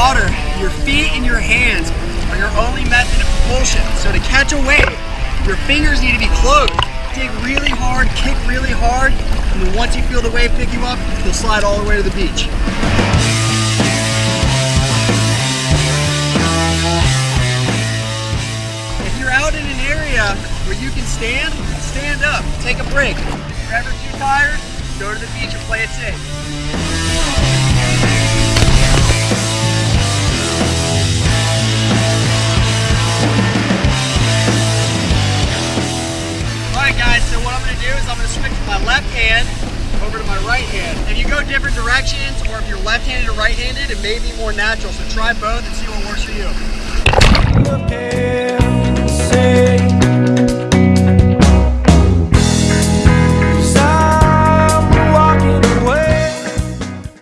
water, your feet and your hands are your only method of propulsion. So to catch a wave, your fingers need to be closed. Dig really hard, kick really hard, and then once you feel the wave pick you up, you'll slide all the way to the beach. If you're out in an area where you can stand, stand up, take a break. If you're ever too tired, go to the beach and play it safe. Alright guys, so what I'm going to do is I'm going to switch my left hand over to my right hand. If you go different directions or if you're left-handed or right-handed, it may be more natural. So try both and see what works for you.